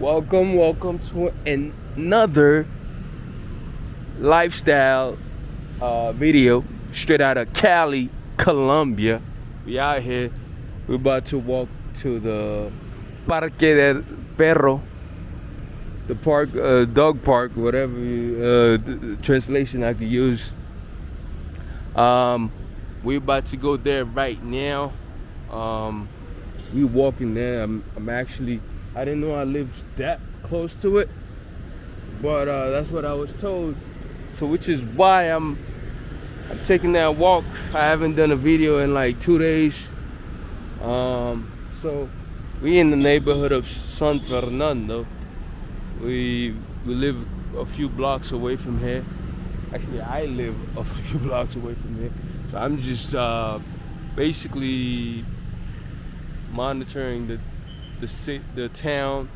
Welcome, welcome to another lifestyle uh, video straight out of Cali, Colombia. We out here. We're about to walk to the Parque del Perro, the park, uh, dog park, whatever uh, translation I could use. Um, we're about to go there right now. Um, we walking there. I'm, I'm actually I didn't know I lived that close to it, but uh, that's what I was told. So which is why I'm I'm taking that walk. I haven't done a video in like two days. Um, so we in the neighborhood of San Fernando. We we live a few blocks away from here. Actually, I live a few blocks away from here. So I'm just uh, basically monitoring the the city, the town,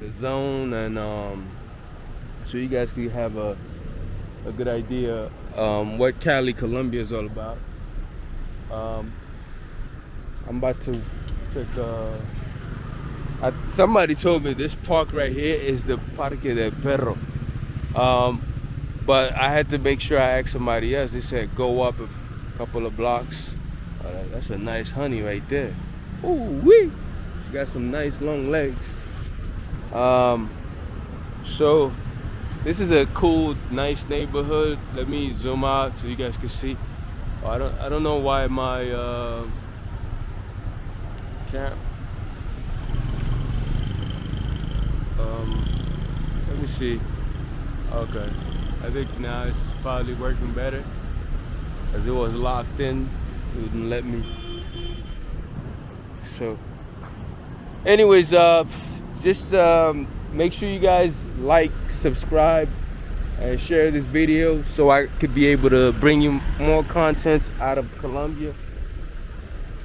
the zone, and um, so you guys can have a a good idea um, what Cali, Colombia is all about. Um, I'm about to take. Uh, I, somebody told me this park right here is the Parque del Perro. Um, but I had to make sure I asked somebody else. They said go up a couple of blocks. Uh, that's a nice honey right there. Ooh wee! Got some nice long legs. Um, so this is a cool, nice neighborhood. Let me zoom out so you guys can see. Oh, I don't, I don't know why my uh, can't. Um, let me see. Okay, I think now it's probably working better. As it was locked in, it wouldn't let me. So anyways uh just um, make sure you guys like subscribe and share this video so i could be able to bring you more content out of colombia.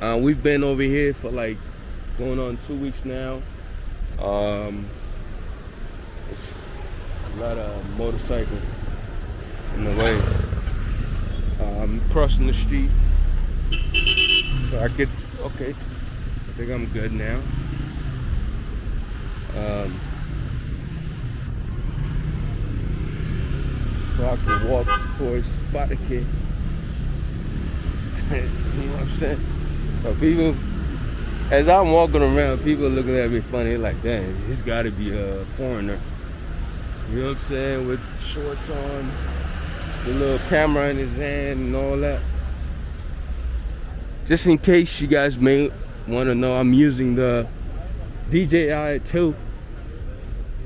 Uh, we've been over here for like going on two weeks now. Um a lot of motorcycles in the way. Um crossing the street. So i could okay i think i'm good now um, so I can walk towards Spartacus. you know what I'm saying? So people, as I'm walking around, people looking at me funny, like, dang, he's got to be a foreigner. You know what I'm saying? With shorts on, the little camera in his hand and all that. Just in case you guys may want to know, I'm using the DJI 2.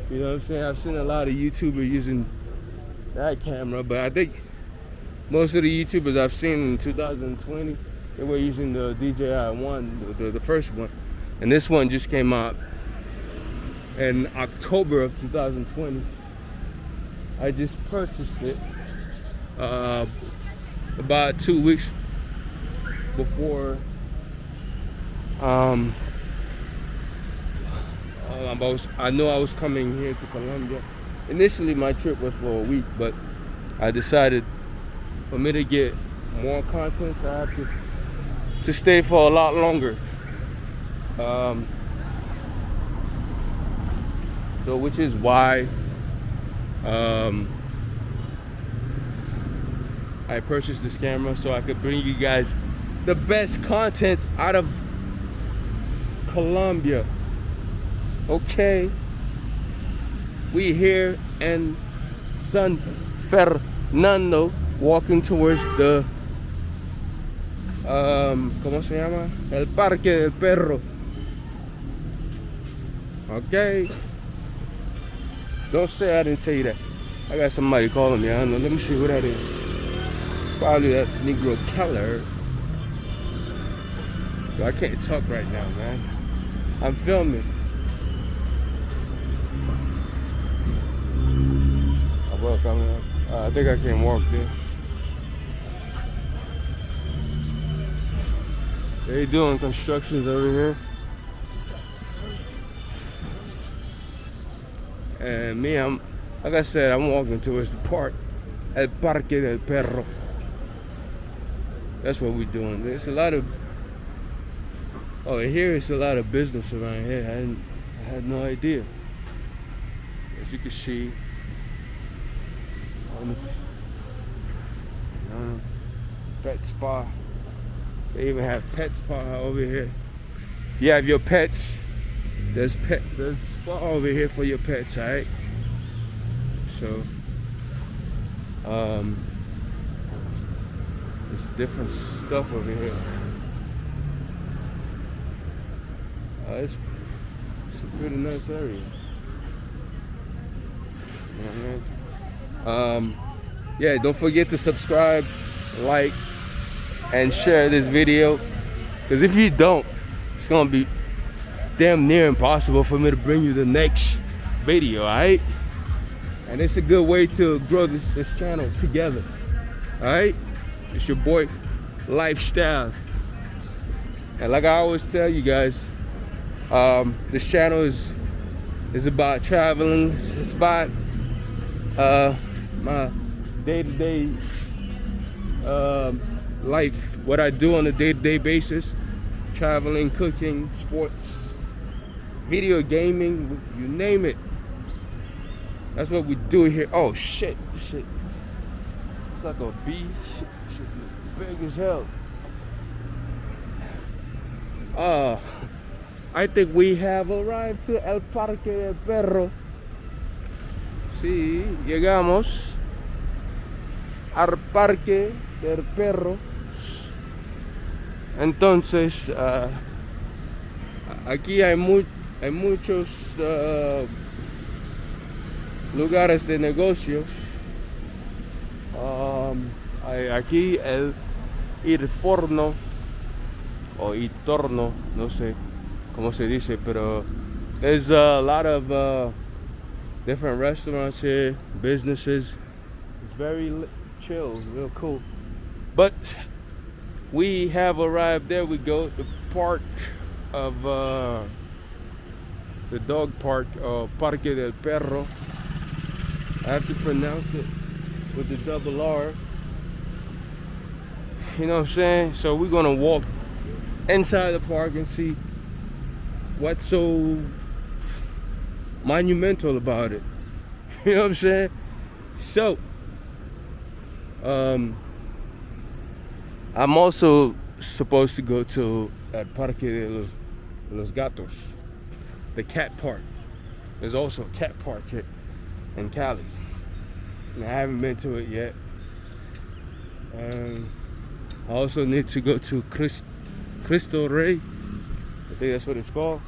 You know what I'm saying? I've seen a lot of YouTubers using that camera, but I think most of the YouTubers I've seen in 2020, they were using the DJI 1, the, the, the first one. And this one just came out in October of 2020. I just purchased it uh, about two weeks before um, I, was, I know I was coming here to Colombia. Initially, my trip was for a week, but I decided for me to get more content, I have to, to stay for a lot longer. Um, so, which is why um, I purchased this camera so I could bring you guys the best contents out of Colombia okay. We here in San Fernando walking towards the um, ¿cómo se llama? El Parque del Perro. Okay. Don't say I didn't say that. I got somebody calling me. I don't know. Let me see who that is. Probably that Negro Keller. I can't talk right now man. I'm filming I, mean, uh, I think I can walk there. They doing constructions over here. And me, I'm, like I said, I'm walking towards the park. El Parque del Perro. That's what we're doing. There's a lot of, oh, here is a lot of business around here. I, I had no idea. as you can see. On pet spa. They even have pet spa over here. You have your pets. There's pet there's spa over here for your pets, alright? So um there's different stuff over here. Uh, it's, it's a pretty nice area. Um, yeah, don't forget to subscribe, like, and share this video. Because if you don't, it's to be damn near impossible for me to bring you the next video, alright? And it's a good way to grow this, this channel together, alright? It's your boy, Lifestyle. And like I always tell you guys, um, this channel is is about traveling. It's about uh, my day-to-day um, life, what I do on a day-to-day -day basis, traveling, cooking, sports, video gaming, you name it. That's what we do here. Oh shit, shit. It's like a bee. Shit, shit, big as hell. Uh, I think we have arrived to El Parque del Perro. Sí, llegamos al Parque del Perro. Entonces, uh, aquí hay, mu hay muchos uh, lugares de negocio. Um, hay aquí el Irforno o Itorno, no sé cómo se dice, pero there's a lot of uh, different restaurants here, businesses. It's very chill, real cool. But we have arrived. There we go, the park of uh, the dog park, Parque del Perro. I have to pronounce it with the double R. You know what I'm saying? So we're gonna walk inside the park and see what's so monumental about it. You know what I'm saying? So, um, I'm also supposed to go to at Parque de los, los Gatos, the cat park. There's also a cat park here in Cali. And I haven't been to it yet. Um, I also need to go to Christ, Cristo Rey. I think that's what it's called.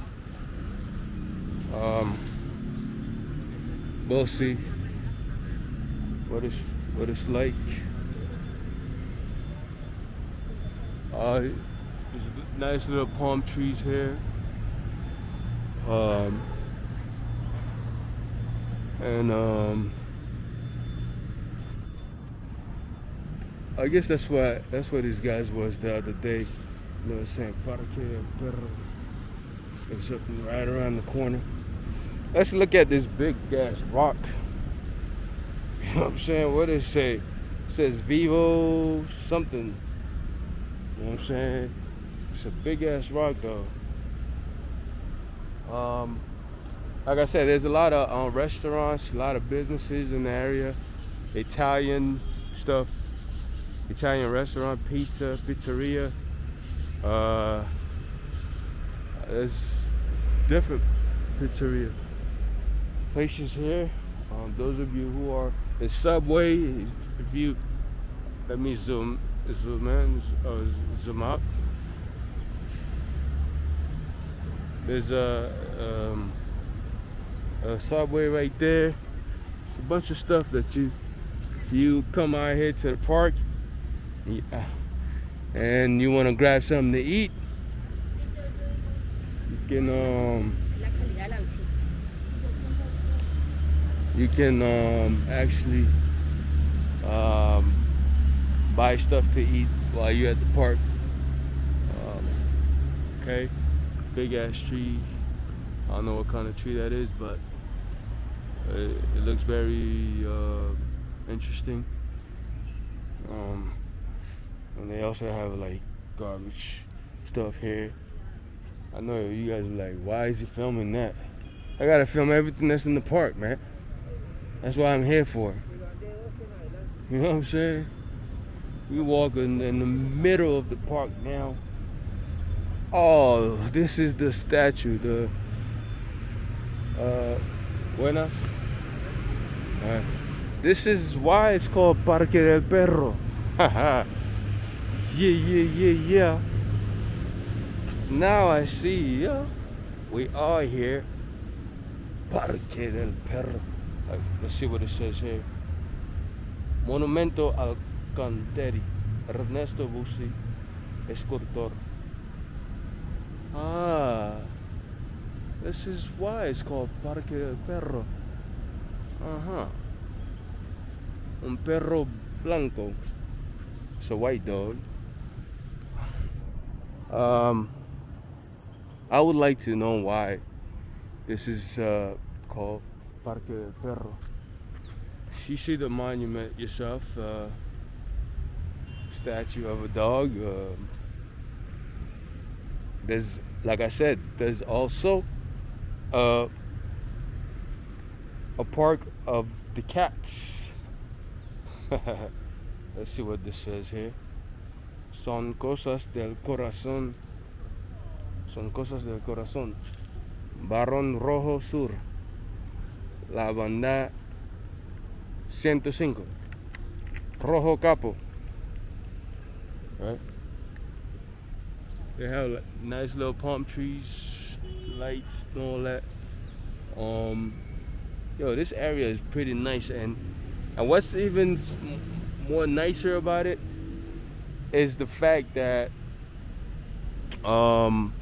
Um, we'll see what it's what it's like. Uh, there's nice little palm trees here. Um, and um, I guess that's why that's what these guys was the other day. You know what I'm saying? Parque Perro. It's up right around the corner. Let's look at this big ass rock. You know what I'm saying? What does it say? It says Vivo something. You know what I'm saying? It's a big ass rock though. Um, like I said, there's a lot of um, restaurants, a lot of businesses in the area. Italian stuff, Italian restaurant, pizza, pizzeria. Uh, there's different pizzeria places here. Um, those of you who are in subway, if you let me zoom zoom in, uh, zoom out. There's a, um, a subway right there. It's a bunch of stuff that you, if you come out here to the park, and you want to grab something to eat, you can um, you can um, actually um, buy stuff to eat while you're at the park. Um, okay, big ass tree. I don't know what kind of tree that is, but it, it looks very uh, interesting. Um, and they also have like garbage stuff here. I know you guys are like, why is he filming that? I gotta film everything that's in the park, man. That's what I'm here for. You know what I'm saying? We walking in the middle of the park now. Oh, this is the statue, the uh buenas. This is why it's called Parque del Perro. yeah, yeah, yeah, yeah. Now I see, yeah. We are here. Parque del Perro. Like, let's see what it says here. Monumento al Canteri. Ernesto Bussi, escultor. Ah, this is why it's called Parque del Perro. Uh huh. Un perro blanco. It's a white dog. Um, I would like to know why this is uh, called Parque. You see the monument yourself. Uh, statue of a dog. Um, there's, like I said, there's also uh, a park of the cats. Let's see what this says here. Son cosas del corazón. Son cosas del corazón. Barón Rojo Sur. La banda 105. Rojo Capo. Right? They have like, nice little palm trees, lights, and all that. Um, yo, this area is pretty nice, and and what's even more nicer about it is the fact that um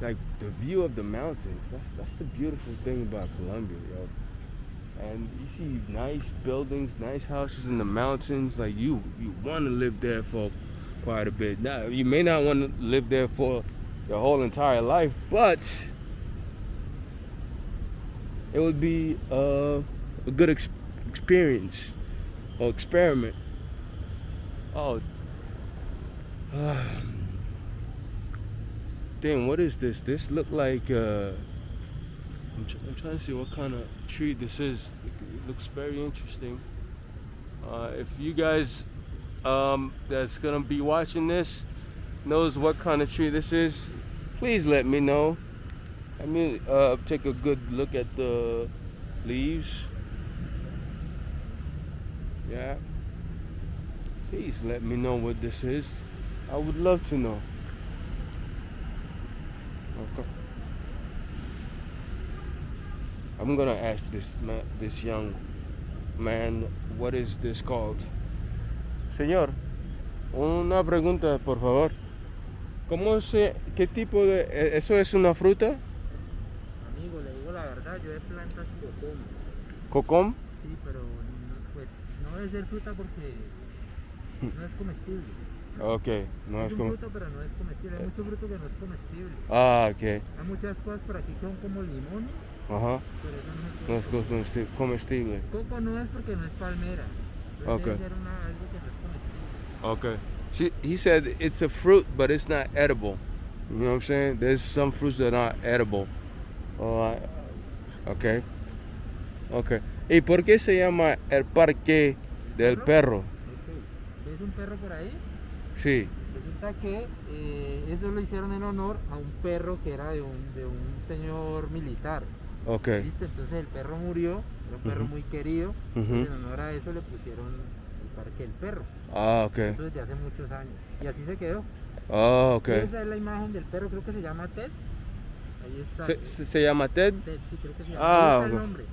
like the view of the mountains that's that's the beautiful thing about Colombia yo. And you see nice buildings nice houses in the mountains like you you want to live there for quite a bit. Now you may not want to live there for your whole entire life but it would be uh, a good ex experience or experiment. Oh. uh, damn what is this this look like uh, I'm, I'm, trying to see what kind of tree this is. It looks very interesting. Uh, if you guys um, that's gonna be watching this knows what kind of tree this is, please let me know. I mean, uh, take a good look at the leaves. Yeah. Please let me know what this is. I would love to know. Okay. I'm gonna ask this man, this young man, what is this called? Señor, una pregunta, por favor. ¿Cómo se, qué tipo de, e, eso es una fruta? Amigo, le digo la verdad, yo de plantas cocom. ¿Cocom? Sí, pero pues no debe ser fruta porque no es comestible. Ok, no es, es un fruto, pero no es comestible. Hay mucho fruto que no es comestible. Ah, ok. Hay muchas cosas por aquí que son como limones Ajá. Pero eso no es, no es comestible. Coco no es porque no es palmera. Okay. Una, algo que no es okay. She, he said it's a fruit, but it's not edible. You know what I'm saying? There's some fruits that are not edible. Oh, okay. Okay. ¿Y por qué se llama el parque del perro? Okay. ¿Ves un perro por ahí? Sí. Resulta que eh, eso lo hicieron en honor a un perro que era de un, de un señor militar. Ok. ¿Listo? Entonces el perro murió, era un perro muy querido, en honor a eso le pusieron el parque del perro. Ah, ok. Eso desde hace muchos años. Y así se quedó. Ah, ok. esa es la imagen del perro, creo que se llama Ted. Ahí está. ¿Se, se, llama Ted? Ted, sí, creo que se llama. Ah, Ahí está el nombre.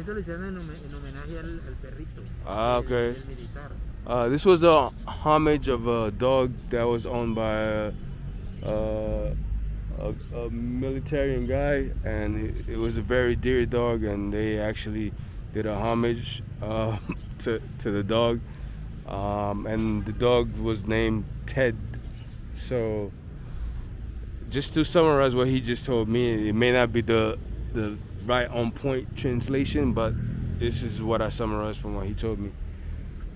eso lo hicieron en, en homenaje al, al, perrito. Ah, ok. El, el militar. Uh, this was a homage of a dog that was owned by uh, a, a military guy, and it, it, was a very dear dog, and they actually did a homage uh, to to the dog, um, and the dog was named Ted. So, just to summarize what he just told me, it may not be the the right on point translation, but this is what I summarized from what he told me.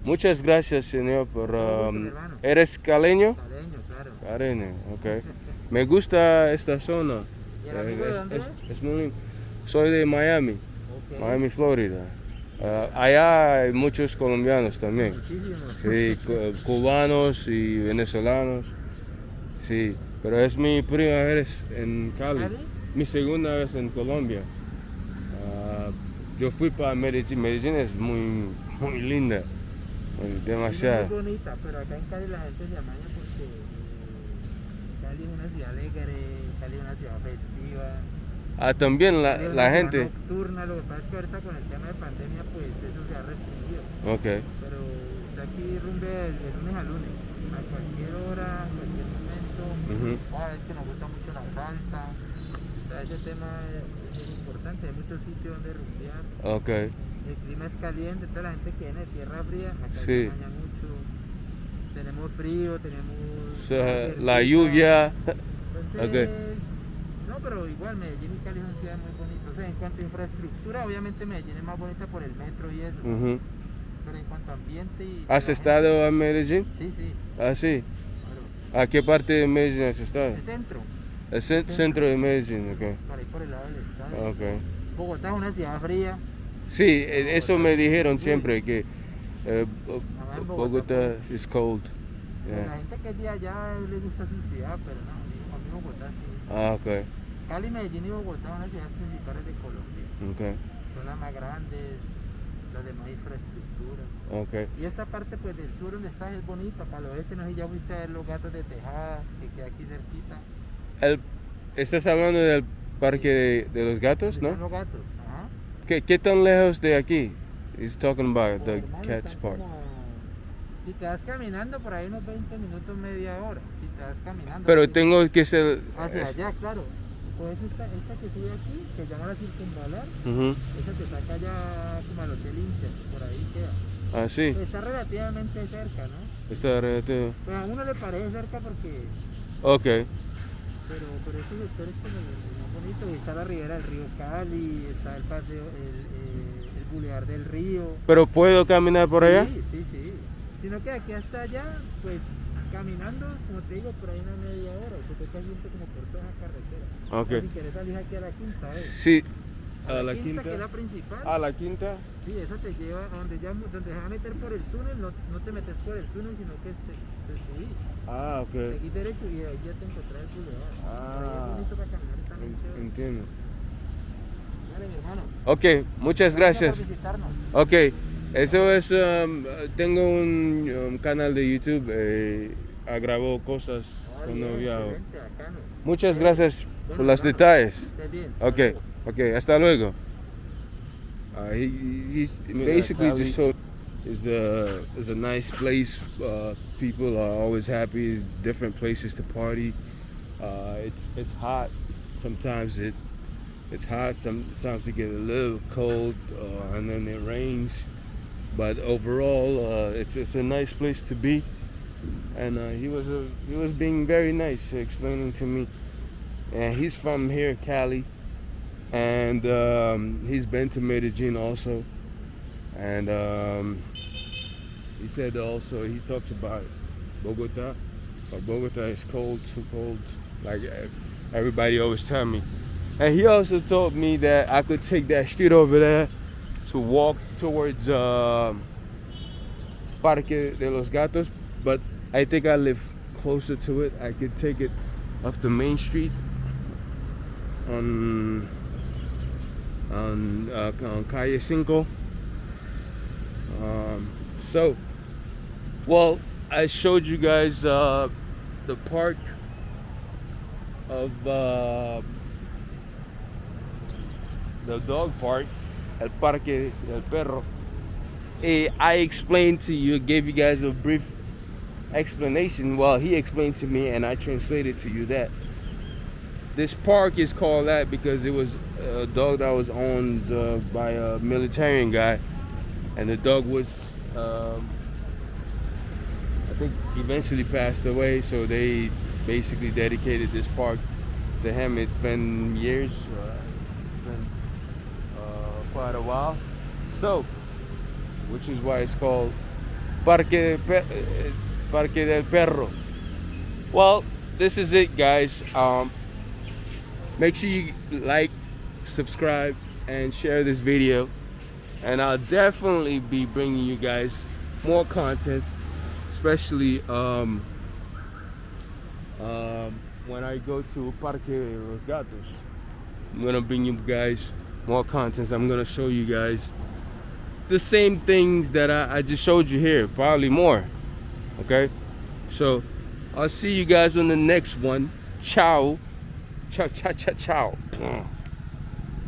Muchas gracias, señor, por... Um, ¿Eres caleño? Caleño, claro. Caleño, ok. Me gusta esta zona. ¿Y el amigo de dónde es, es, muy Soy de Miami. Miami, Florida. Ah, allá hay muchos colombianos también. Muchísimos. Sí, cu- cubanos y venezolanos. Sí, pero es mi primera vez en Cali. ¿Cali? Mi segunda vez en Colombia. Ah, yo fui para Medellín. Medellín es muy, muy linda. Muy- Es Demasiado. muy bonita, pero acá en Cali la gente se amaña porque eh, Cali es una ciudad alegre, Cali es una ciudad festiva. Ah, también la, es la ciudad gente. Nocturna, lo que pasa es que ahorita con el tema de pandemia, pues eso se ha restringido. Ok. Pero está aquí rumbe de, de lunes a lunes, a cualquier hora, a cualquier momento. Ujú. Cada vez que nos gusta mucho la salsa, o sea, ese tema es, es importante. Hay muchos sitios donde rumbear. Ok. El clima es caliente, toda la gente que viene de tierra fría, acá Sí. se baña mucho. Tenemos frío, tenemos. O sea, agua la lluvia. Entonces, no, pero igual Medellín y Cali son ciudades muy bonitas. O sea, en cuanto a infraestructura, obviamente Medellín es más bonita por el metro y eso. Pero en cuanto a ambiente y. ¿Has estado gente- en Medellín? Sí, sí, Ah, sí. claro. ¿A qué parte de Medellín has estado? El centro, El cen- centro de Medellín, ok. por ahí por el lado del estadio. Ok. Bogotá es una ciudad fría. Sí, eh, eso me dijeron siempre que eh, Bogotá is cold. pues, La Yeah. gente que es de allá le gusta su ciudad, pero no, a mí, Bogotá sí. Ah, ok. Cali, Medellín y Bogotá son las ciudades principales de Colombia. Ok. Son las más grandes, las de más infraestructura. Ok. Y esta parte pues del sur donde estás es bonita, para el oeste no sé ya fuiste a ver los gatos de Tejada, que queda aquí cerquita. El- ¿Estás hablando del parque de, de los gatos, ¿Dónde están no? los gatos? ¿Qué, qué tan lejos de aquí? He's talking about Oh, the hermano, Cats Park. como- Si te vas caminando por ahí unos 20 minutos, media hora. Si te vas caminando. Pero tengo que ser... Hacia es- allá, claro. Pues esta, esta que sube aquí, que se llama la circunvalar, Ujú. esa te saca ya como al Hotel Inter, por ahí queda. Ah, sí. Pues está relativamente cerca, ¿no? Está relativo. Pues a uno le parece cerca porque Ok. pero, pero este sector es como bonito, y está la ribera del río Cali, está el paseo, el, eh, el bulevar del río. ¿Pero puedo caminar por allá? Sí, sí, sí. Sino que de aquí hasta allá, pues caminando, como te digo, por ahí una media hora, te toca irte como por toda esa carretera. Si quieres salir aquí a la quinta, ¿ves? Sí. A A la que es quinta. la principal. A la quinta. Sí, esa te lleva a donde, ya, donde se va a meter por el túnel, no, no te metes por el túnel, sino que se, se subís. Ah, ok. Seguís derecho y ahí ya te encontrás el bulevar. Ah. es bonito para caminar y también En- chévere. Entiendo. Dale, mi hermano. Ok, muchas gracias. Ok, eso es, um, tengo un um, canal de YouTube, eh, grabo cosas Ay, cuando viajo. Muchas gracias por Bueno, los detalles. Ok, ok, hasta luego. Uh, he, he's basically Cali. just told is a is a nice place. Uh, people are always happy. Different places to party. Uh, it's it's hot. Sometimes it it's hot. Sometimes it get a little cold, uh, and then it rains. But overall, uh, it's it's a nice place to be. And uh, he was a, he was being very nice, explaining to me. And he's from here, Cali and um, he's been to Medellin also. And um, he said also he talks about Bogota, but Bogota is cold, too cold, like uh, everybody always tell me. And he also told me that I could take that street over there to walk towards um, Parque de los Gatos, but I think I live closer to it. I could take it off the main street on on, uh, on Calle Cinco. Um, so, well, I showed you guys uh, the park of uh, the dog park, El Parque del Perro. Eh, I explained to you, gave you guys a brief explanation. Well, he explained to me, and I translated to you that this park is called that because it was a dog that was owned uh, by a military guy, and the dog was, um, I think, eventually passed away. So they basically dedicated this park to him. It's been years, uh, it's been uh, quite a while. So, which is why it's called Parque, de eh, Parque del Perro. Well, this is it, guys. Um, make sure you like subscribe, and share this video. And I'll definitely be bringing you guys more contents, especially um, um, when I go to Parque Los Gatos. I'm gonna bring you guys more contents. I'm gonna show you guys the same things that I, I just showed you here, probably more. Okay, so I'll see you guys on the next one. Ciao. Ciao, ciao, ciao, ciao.